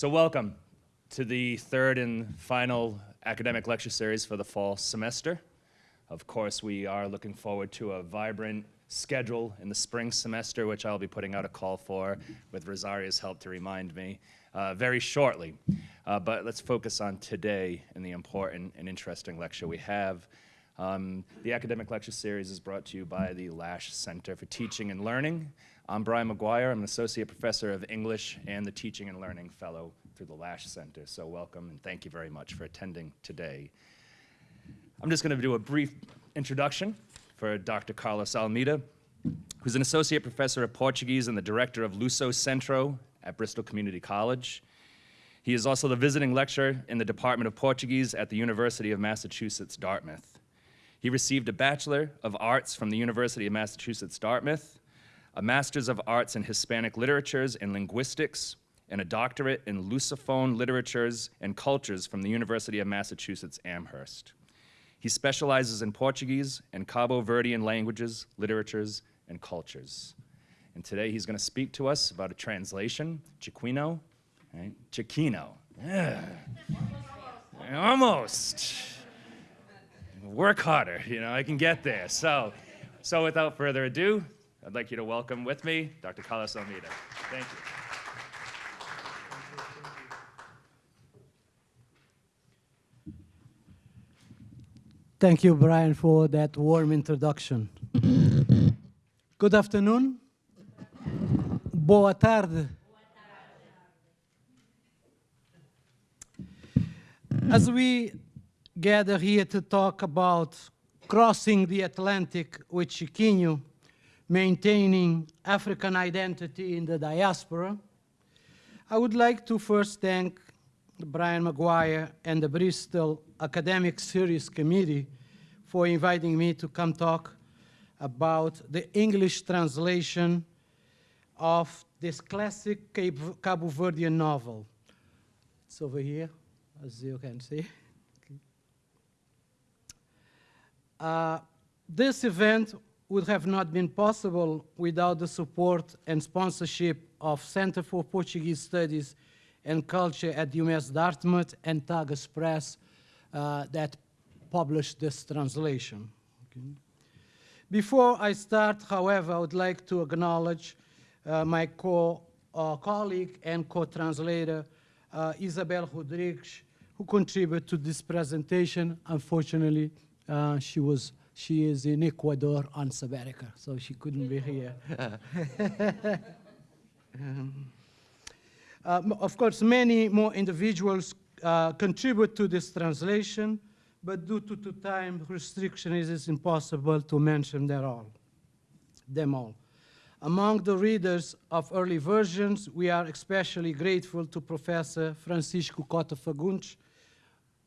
So welcome to the third and final academic lecture series for the fall semester. Of course, we are looking forward to a vibrant schedule in the spring semester, which I'll be putting out a call for with Rosaria's help to remind me uh, very shortly. Uh, but let's focus on today and the important and interesting lecture we have. Um, the academic lecture series is brought to you by the Lash Center for Teaching and Learning. I'm Brian McGuire. I'm an associate professor of English and the Teaching and Learning Fellow through the Lash Center. So welcome and thank you very much for attending today. I'm just going to do a brief introduction for Dr. Carlos Almeida, who's an associate professor of Portuguese and the director of Luso Centro at Bristol Community College. He is also the visiting lecturer in the Department of Portuguese at the University of Massachusetts, Dartmouth. He received a Bachelor of Arts from the University of Massachusetts, Dartmouth, a Master's of Arts in Hispanic Literatures and Linguistics, and a doctorate in Lusophone Literatures and Cultures from the University of Massachusetts Amherst. He specializes in Portuguese and Cabo Verdean languages, literatures, and cultures. And today he's going to speak to us about a translation, Chiquino, right? Chiquino. Yeah. Almost. Work harder, you know, I can get there. So, so without further ado, I'd like you to welcome with me Dr. Carlos Almeida. Thank you. Thank you, Brian, for that warm introduction. Good afternoon. Boa tarde. As we gather here to talk about crossing the Atlantic with Chiquinho, maintaining African identity in the diaspora, I would like to first thank Brian McGuire and the Bristol Academic Series Committee for inviting me to come talk about the English translation of this classic Cabo Verdean novel. It's over here, as you can see. Uh, this event would have not been possible without the support and sponsorship of Center for Portuguese Studies and Culture at UMass Dartmouth and Tagus Press uh, that published this translation. Okay. Before I start, however, I would like to acknowledge uh, my co uh, colleague and co-translator, uh, Isabel Rodrigues, who contributed to this presentation. Unfortunately, uh, she was she is in Ecuador on sabbatical, so she couldn't be here. um, uh, of course, many more individuals uh, contribute to this translation, but due to, to time restriction, it is impossible to mention them all. them all. Among the readers of early versions, we are especially grateful to Professor Francisco Cota Fagundes.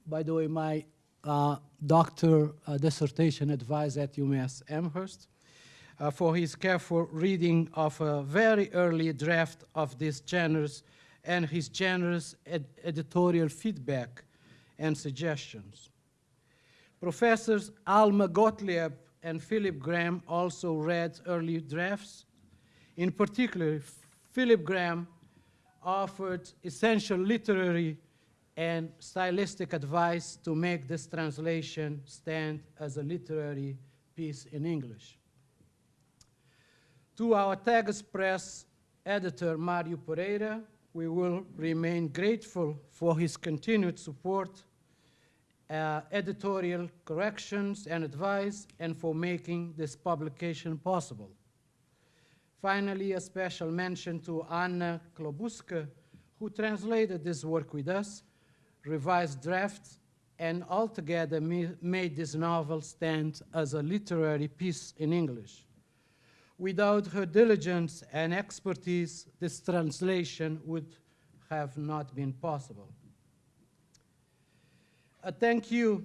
By the way, my uh, doctor dissertation advisor at UMass Amherst, uh, for his careful reading of a very early draft of this generous and his generous ed editorial feedback and suggestions. Professors Alma Gottlieb and Philip Graham also read early drafts. In particular, Philip Graham offered essential literary and stylistic advice to make this translation stand as a literary piece in English. To our Tagus Press editor, Mario Pereira, we will remain grateful for his continued support, uh, editorial corrections and advice, and for making this publication possible. Finally, a special mention to Anna Klobucka, who translated this work with us, revised drafts, and altogether made this novel stand as a literary piece in English. Without her diligence and expertise, this translation would have not been possible. A thank you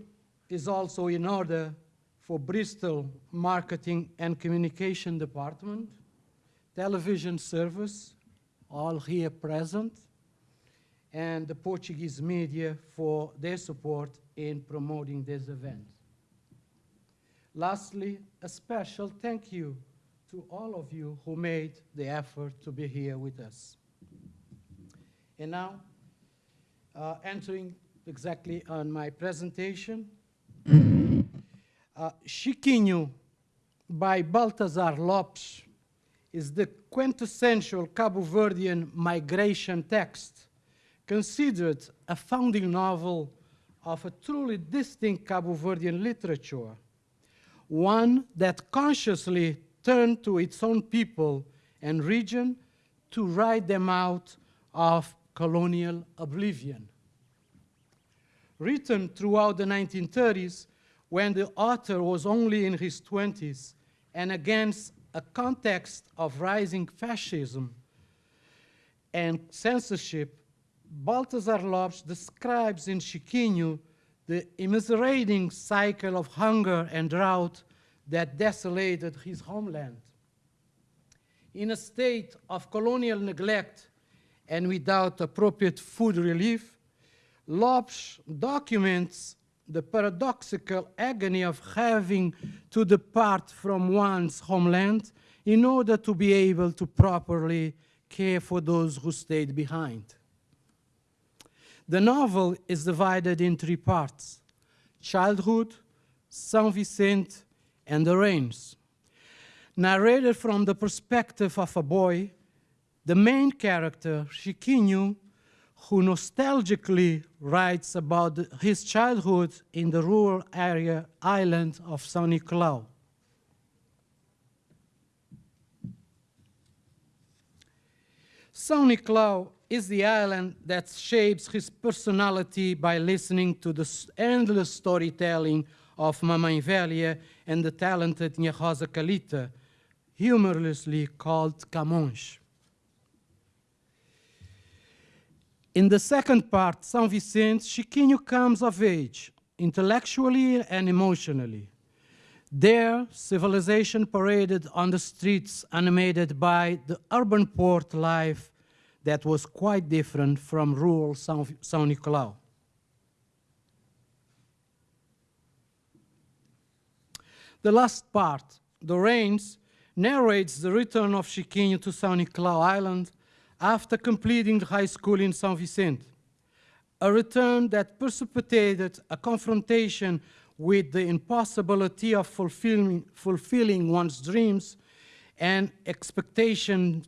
is also in order for Bristol Marketing and Communication Department, television service, all here present, and the Portuguese media for their support in promoting this event. Lastly, a special thank you to all of you who made the effort to be here with us. And now, uh, entering exactly on my presentation. Uh, Chiquinho by Baltazar Lopes is the quintessential Cabo Verdean migration text, considered a founding novel of a truly distinct Cabo Verdean literature, one that consciously turned to its own people and region to write them out of colonial oblivion. Written throughout the 1930s, when the author was only in his 20s, and against a context of rising fascism and censorship, Baltasar Lopes describes in Chiquinho the immiserating cycle of hunger and drought that desolated his homeland. In a state of colonial neglect and without appropriate food relief, Lopes documents the paradoxical agony of having to depart from one's homeland in order to be able to properly care for those who stayed behind. The novel is divided in three parts, childhood, Saint Vicente, and the rains. Narrated from the perspective of a boy, the main character, Chiquinho, who nostalgically writes about his childhood in the rural area island of São Nicolau. São Nicolau is the island that shapes his personality by listening to the endless storytelling of Mamãe Velha and the talented Nha Rosa Calita, humorously called Camões. In the second part, São Vicente, Chiquinho comes of age, intellectually and emotionally. There, civilization paraded on the streets, animated by the urban port life that was quite different from rural São, São Nicolau. The last part, The Rains, narrates the return of Chiquinho to São Nicolau Island after completing high school in São Vicente. A return that precipitated a confrontation with the impossibility of fulfilling, fulfilling one's dreams and expectations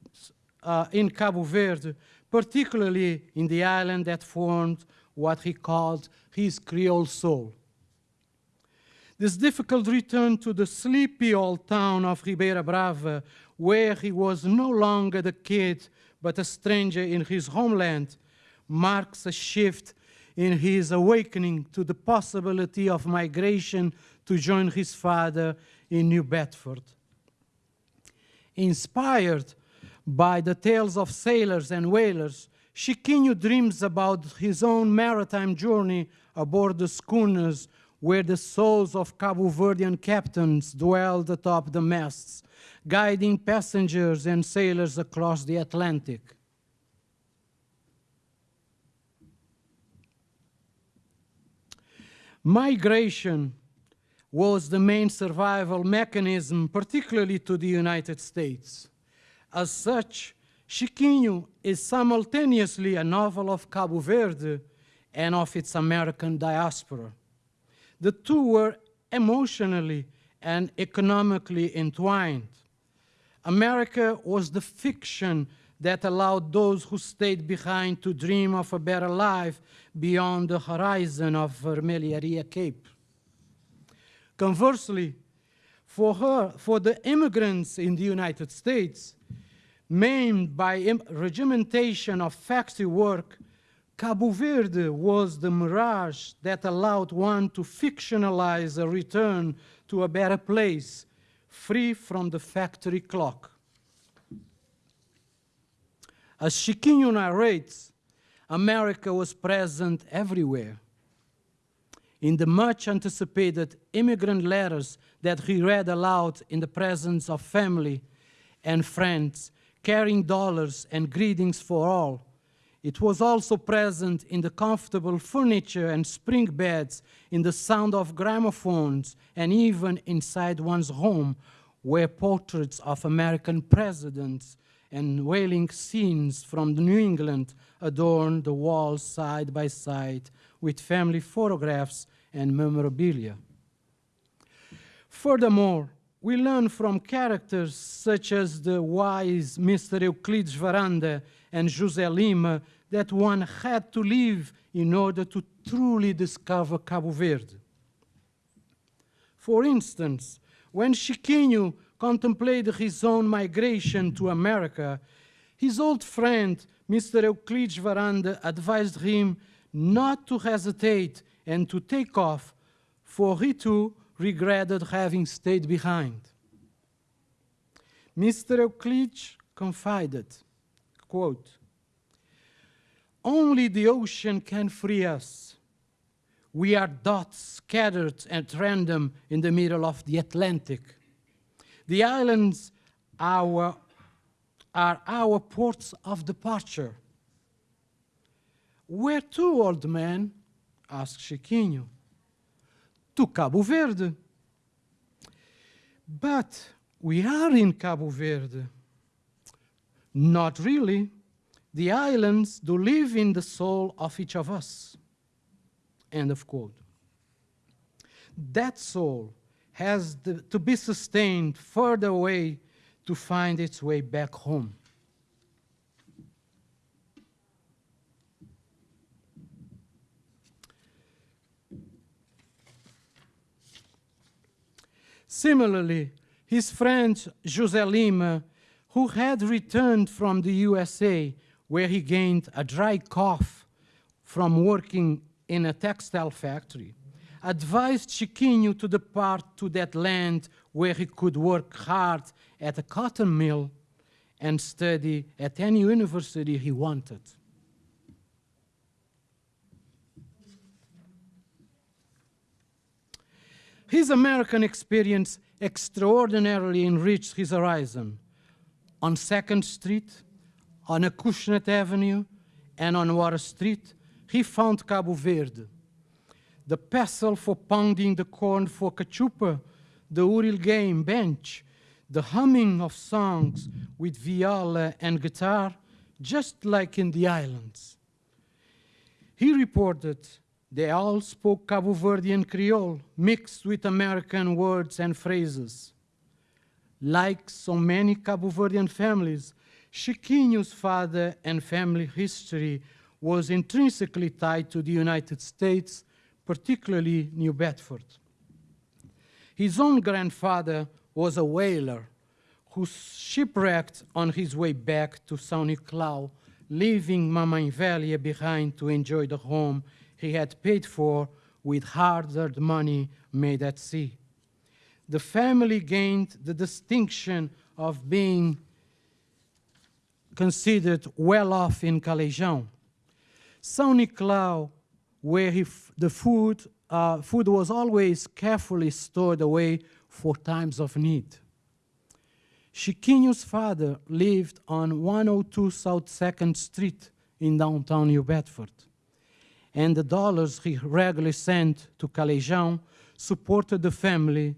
uh, in Cabo Verde, particularly in the island that formed what he called his Creole soul. This difficult return to the sleepy old town of Ribeira Brava, where he was no longer the kid but a stranger in his homeland, marks a shift in his awakening to the possibility of migration to join his father in New Bedford. Inspired by the tales of sailors and whalers, Chiquinho dreams about his own maritime journey aboard the schooners where the souls of Cabo Verdean captains dwelled atop the masts, guiding passengers and sailors across the Atlantic. Migration was the main survival mechanism, particularly to the United States. As such, Chiquinho is simultaneously a novel of Cabo Verde and of its American diaspora. The two were emotionally and economically entwined. America was the fiction that allowed those who stayed behind to dream of a better life beyond the horizon of Vermelharia Cape. Conversely, for her, for the immigrants in the United States, maimed by regimentation of factory work, Cabo Verde was the mirage that allowed one to fictionalize a return to a better place, free from the factory clock. As Chiquinho narrates, America was present everywhere. In the much anticipated immigrant letters that he read aloud in the presence of family and friends, carrying dollars and greetings for all, it was also present in the comfortable furniture and spring beds, in the sound of gramophones, and even inside one's home, where portraits of American presidents and whaling scenes from New England adorn the walls side by side with family photographs and memorabilia. Furthermore, we learn from characters such as the wise Mr. Euclides Varanda and José Lima that one had to live in order to truly discover Cabo Verde. For instance, when Chiquinho contemplated his own migration to America, his old friend, Mr. Euclides Varanda, advised him not to hesitate and to take off, for he too regretted having stayed behind. Mr. Euclides confided, quote, only the ocean can free us. We are dots scattered at random in the middle of the Atlantic. The islands our, are our ports of departure. Where to, old man? asked Chiquinho. To Cabo Verde. But we are in Cabo Verde. Not really. The islands do live in the soul of each of us. End of quote. That soul has the, to be sustained further away to find its way back home. Similarly, his friend José Lima, who had returned from the USA, where he gained a dry cough from working in a textile factory, advised Chiquinho to depart to that land where he could work hard at a cotton mill and study at any university he wanted. His American experience extraordinarily enriched his horizon. On 2nd Street, on Acushnet Avenue, and on Water Street, he found Cabo Verde. The pestle for pounding the corn for cachupa, the Uril game bench, the humming of songs with viola and guitar, just like in the islands. He reported they all spoke Cabo Verdean Creole, mixed with American words and phrases. Like so many Cabo Verdean families, Chiquinho's father and family history was intrinsically tied to the United States, particularly New Bedford. His own grandfather was a whaler who shipwrecked on his way back to São Nicolau, leaving Mamãe Velha behind to enjoy the home he had paid for with hard-earned money made at sea. The family gained the distinction of being considered well off in Caleijão. São Nicolau, where he the food, uh, food was always carefully stored away for times of need. Chiquinho's father lived on 102 South 2nd Street in downtown New Bedford and the dollars he regularly sent to Caleijão supported the family,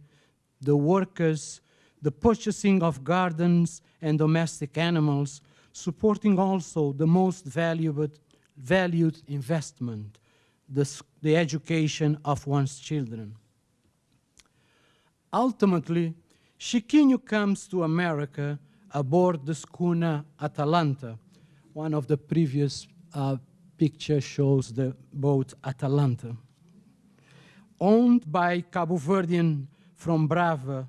the workers, the purchasing of gardens and domestic animals, supporting also the most valuable, valued investment, the, the education of one's children. Ultimately, Chiquinho comes to America aboard the schooner Atalanta, one of the previous uh, picture shows the boat Atalanta. Owned by Cabo Verdean from Brava,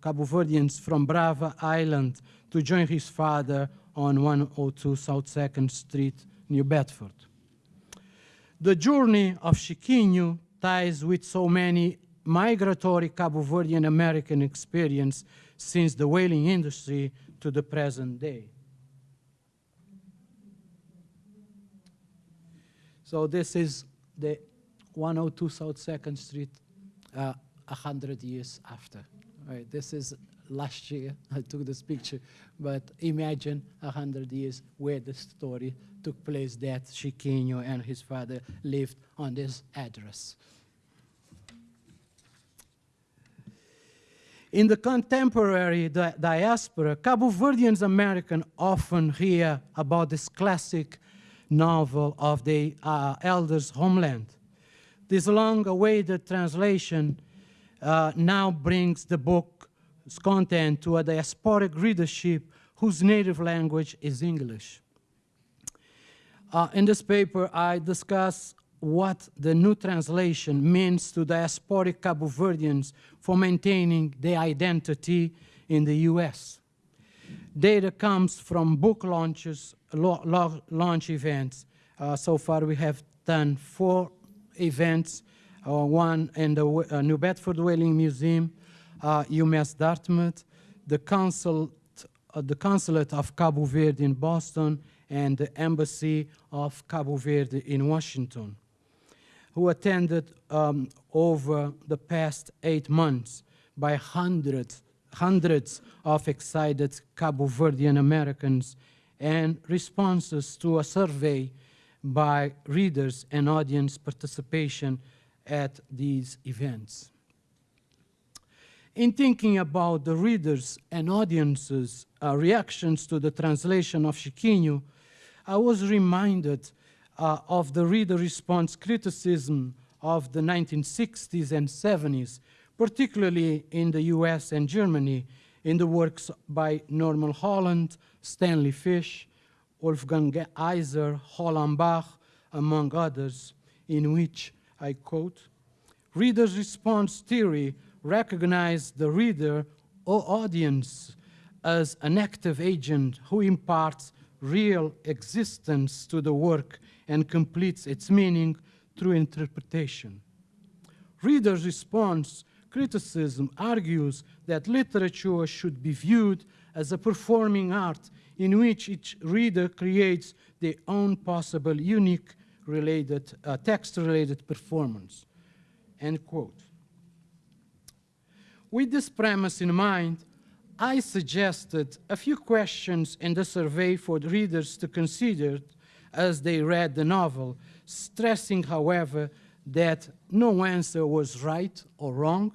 Cabo Verdeans from Brava Island to join his father on 102 South 2nd Street, New Bedford. The journey of Chiquinho ties with so many migratory Cabo Verdean American experience since the whaling industry to the present day. So this is the 102 South 2nd Street uh, 100 years after. Right, this is last year I took this picture, but imagine 100 years where the story took place that Chiquinho and his father lived on this address. In the contemporary di- diaspora, Cabo Verdeans American often hear about this classic novel of the uh, elders' homeland. This long-awaited translation uh, now brings the book's content to a diasporic readership whose native language is English. Uh, in this paper, I discuss what the new translation means to diasporic Cabo Verdeans for maintaining their identity in the US. Data comes from book launches, launch events. Uh, so far, we have done four events, uh, one in the uh, New Bedford Whaling Museum, uh, UMass Dartmouth, the, consul, uh, the Consulate of Cabo Verde in Boston, and the Embassy of Cabo Verde in Washington, who attended um, over the past eight months by hundreds, hundreds of excited Cabo Verdean Americans and responses to a survey by readers and audience participation at these events. In thinking about the readers' and audiences' uh, reactions to the translation of Chiquinho, I was reminded uh, of the reader response criticism of the 1960s and 70s, particularly in the US and Germany, in the works by Norman Holland, Stanley Fish, Wolfgang Iser, Roland Barthes, among others, in which, I quote, reader's response theory recognized the reader or audience as an active agent who imparts real existence to the work and completes its meaning through interpretation. Reader's response criticism argues that literature should be viewed as a performing art in which each reader creates their own possible unique related uh, text-related performance. End quote. With this premise in mind, I suggested a few questions in the survey for the readers to consider as they read the novel, stressing, however, that no answer was right or wrong,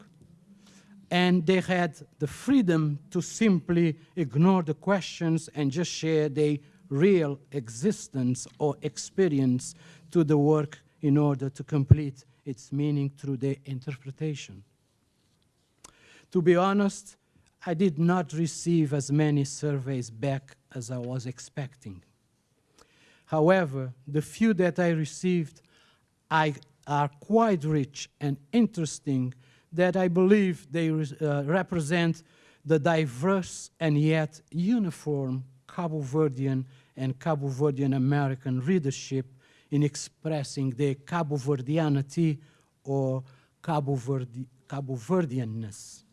and they had the freedom to simply ignore the questions and just share their real existence or experience to the work in order to complete its meaning through their interpretation. To be honest, I did not receive as many surveys back as I was expecting. However, the few that I received I, are quite rich and interesting that I believe they uh, represent the diverse and yet uniform Cabo Verdean and Cabo Verdean American readership in expressing their Cabo Verdeanity or Cabo, Verde, Cabo Verdeanness.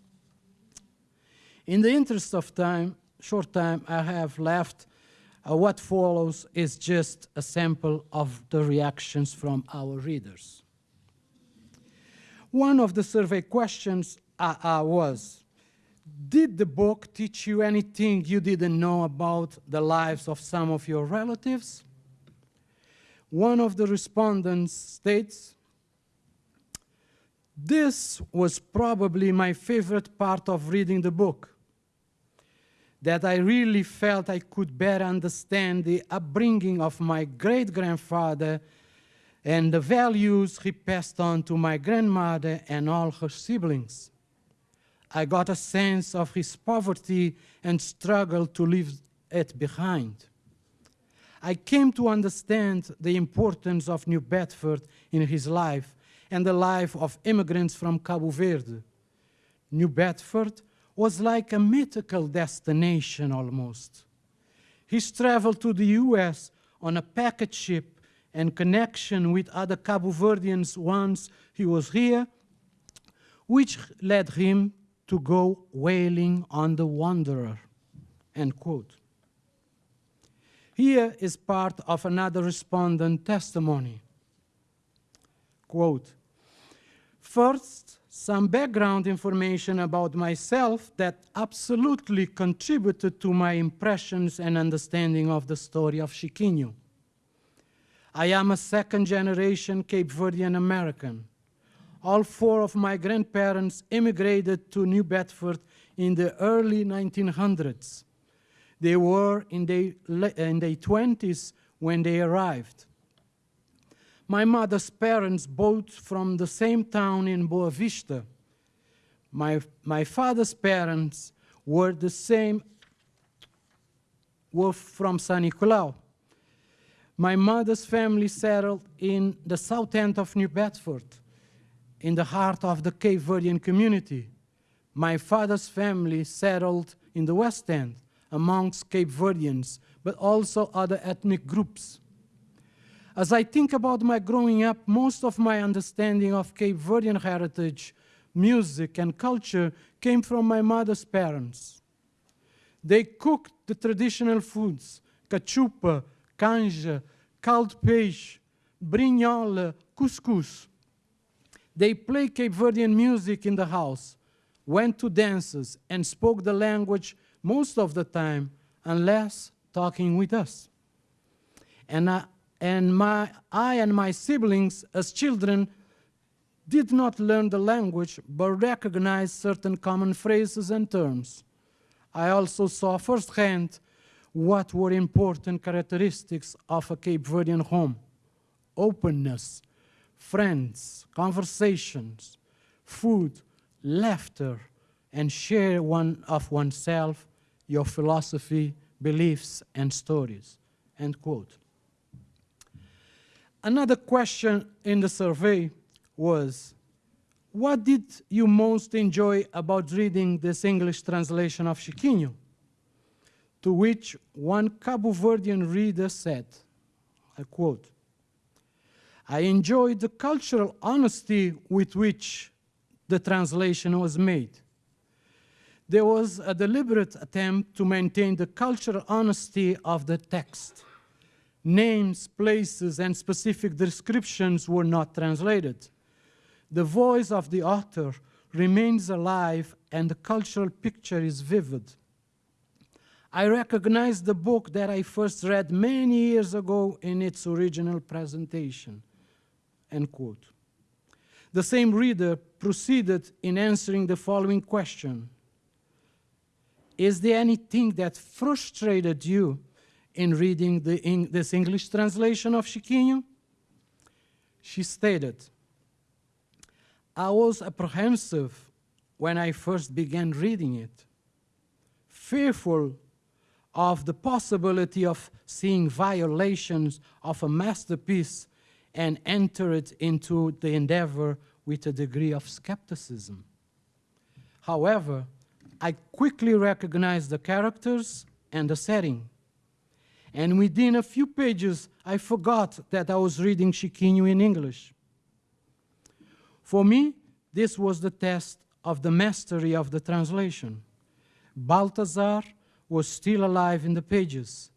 In the interest of time, short time I have left, uh, what follows is just a sample of the reactions from our readers. One of the survey questions uh, uh, was, did the book teach you anything you didn't know about the lives of some of your relatives? One of the respondents states, this was probably my favorite part of reading the book that I really felt I could better understand the upbringing of my great grandfather and the values he passed on to my grandmother and all her siblings. I got a sense of his poverty and struggle to leave it behind. I came to understand the importance of New Bedford in his life and the life of immigrants from Cabo Verde. New Bedford was like a mythical destination almost. He's traveled to the US on a packet ship and connection with other Cabo Verdeans once he was here, which led him to go whaling on the Wanderer, end quote. Here is part of another respondent testimony. Quote, First, some background information about myself that absolutely contributed to my impressions and understanding of the story of Chiquinho. I am a second generation Cape Verdean American. All four of my grandparents immigrated to New Bedford in the early 1900s. They were in their, in their 20s when they arrived. My mother's parents both from the same town in Boa Vista. My, my father's parents were the same, were from San Nicolau. My mother's family settled in the south end of New Bedford, in the heart of the Cape Verdean community. My father's family settled in the west end, amongst Cape Verdeans, but also other ethnic groups. As I think about my growing up, most of my understanding of Cape Verdean heritage, music, and culture came from my mother's parents. They cooked the traditional foods, cachupa, canja, caldo peixe, brinhola, couscous. They played Cape Verdean music in the house, went to dances, and spoke the language most of the time, unless talking with us. And I, and my, I and my siblings, as children, did not learn the language, but recognized certain common phrases and terms. I also saw firsthand what were important characteristics of a Cape Verdean home. Openness, friends, conversations, food, laughter, and share one of oneself, your philosophy, beliefs, and stories. End quote. Another question in the survey was, what did you most enjoy about reading this English translation of Chiquinho? To which one Cabo Verdean reader said, I quote, I enjoyed the cultural honesty with which the translation was made. There was a deliberate attempt to maintain the cultural honesty of the text. Names, places, and specific descriptions were not translated. The voice of the author remains alive and the cultural picture is vivid. I recognize the book that I first read many years ago in its original presentation. End quote. The same reader proceeded in answering the following question. Is there anything that frustrated you in reading this English translation of Chiquinho? She stated, I was apprehensive when I first began reading it, fearful of the possibility of seeing violations of a masterpiece and entered into the endeavor with a degree of skepticism. However, I quickly recognized the characters and the setting. And within a few pages, I forgot that I was reading Chiquinho in English. For me, this was the test of the mastery of the translation. Balthazar was still alive in the pages,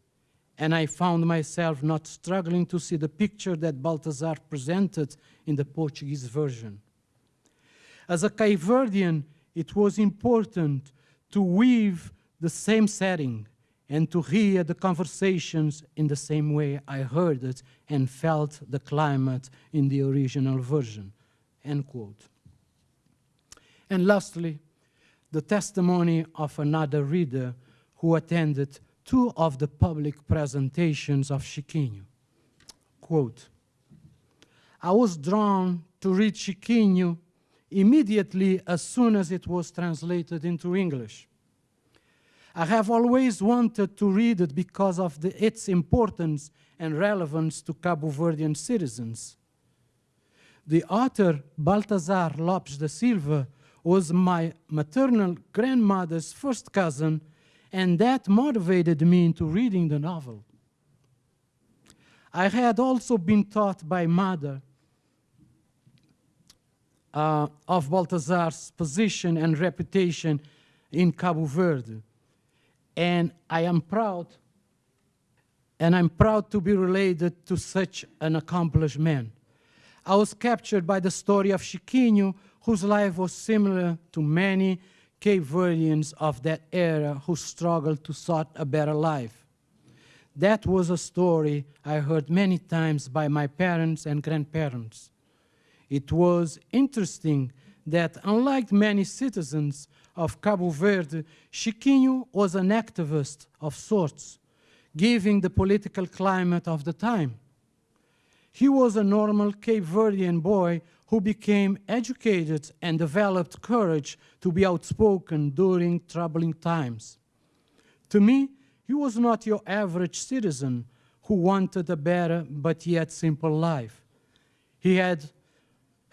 and I found myself not struggling to see the picture that Balthazar presented in the Portuguese version. As a Cape Verdean, it was important to weave the same setting and to hear the conversations in the same way I heard it and felt the climate in the original version. End quote. And lastly, the testimony of another reader who attended two of the public presentations of Chiquinho. Quote, I was drawn to read Chiquinho immediately as soon as it was translated into English. I have always wanted to read it because of the, its importance and relevance to Cabo Verdean citizens. The author, Baltazar Lopes da Silva, was my maternal grandmother's first cousin, and that motivated me into reading the novel. I had also been taught by mother uh, of Baltazar's position and reputation in Cabo Verde. And I am proud, and I'm proud to be related to such an accomplished man. I was captured by the story of Chiquinho, whose life was similar to many Cape Verdeans of that era who struggled to sought a better life. That was a story I heard many times by my parents and grandparents. It was interesting that unlike many citizens of Cabo Verde, Chiquinho was an activist of sorts, given the political climate of the time. He was a normal Cape Verdean boy who became educated and developed courage to be outspoken during troubling times. To me, he was not your average citizen who wanted a better but yet simple life. He, had,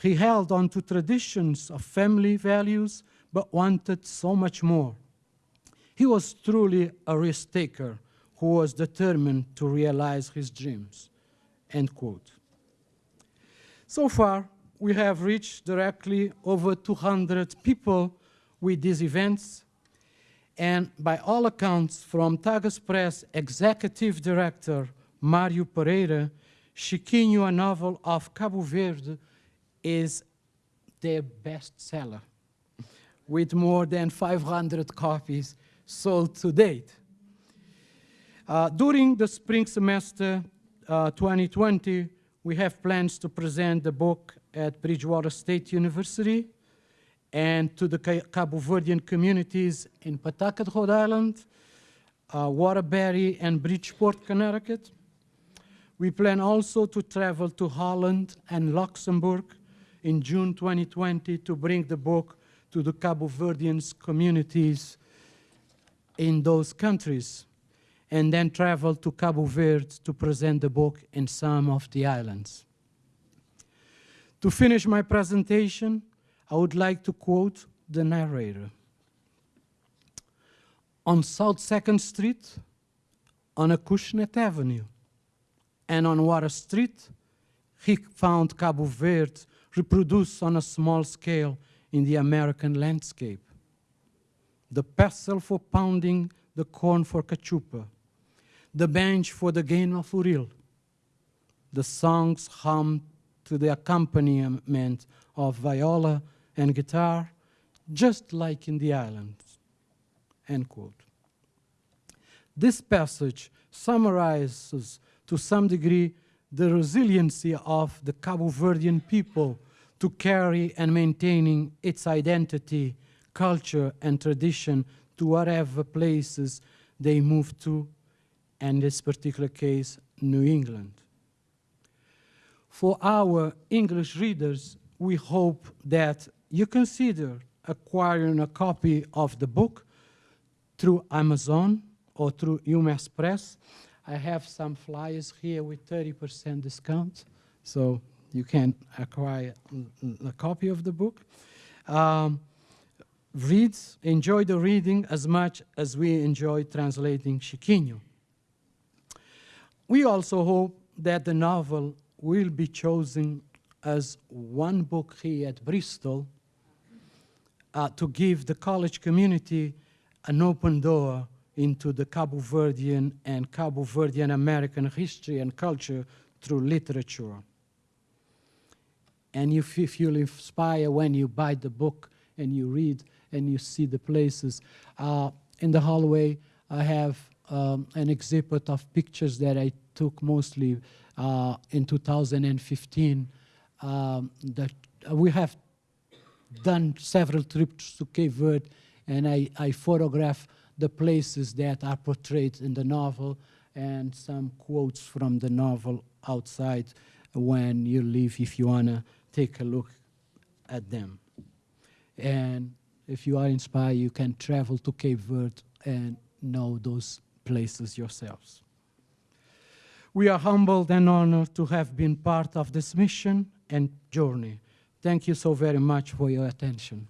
he held on to traditions of family values but wanted so much more. He was truly a risk taker who was determined to realize his dreams. End quote. So far, we have reached directly over 200 people with these events, and by all accounts, from Tagus Press Executive Director Mario Pereira, Chiquinho, a novel of Cabo Verde, is their bestseller, with more than 500 copies sold to date. Uh, during the spring semester uh, 2020, we have plans to present the book at Bridgewater State University and to the Cabo Verdean communities in Pawtucket, Rhode Island, uh, Waterbury, and Bridgeport, Connecticut. We plan also to travel to Holland and Luxembourg in June 2020 to bring the book to the Cabo Verdean communities in those countries, and then travel to Cabo Verde to present the book in some of the islands. To finish my presentation, I would like to quote the narrator. On South 2nd Street, on Acushnet Avenue, and on Water Street, he found Cabo Verde reproduced on a small scale in the American landscape. The pestle for pounding the corn for cachupa, the bench for the game of uril, the songs hummed to the accompaniment of viola and guitar, just like in the islands. End quote. This passage summarizes to some degree the resiliency of the Cabo Verdean people to carry and maintaining its identity, culture, and tradition to whatever places they move to, and in this particular case, New England. For our English readers, we hope that you consider acquiring a copy of the book through Amazon or through UMass Press. I have some flyers here with 30% discount, so you can acquire a copy of the book. Um, read, enjoy the reading as much as we enjoy translating Chiquinho. We also hope that the novel will be chosen as one book here at Bristol uh, to give the college community an open door into the Cabo Verdean and Cabo Verdean American history and culture through literature. And if you feel inspired when you buy the book and you read and you see the places, uh, in the hallway I have um, an exhibit of pictures that I took mostly uh, in 2015. Um, that we have done several trips to Cape Verde, and I, I photograph the places that are portrayed in the novel and some quotes from the novel outside when you leave if you want to take a look at them. And if you are inspired, you can travel to Cape Verde and know those places yourselves. We are humbled and honored to have been part of this mission and journey. Thank you so very much for your attention.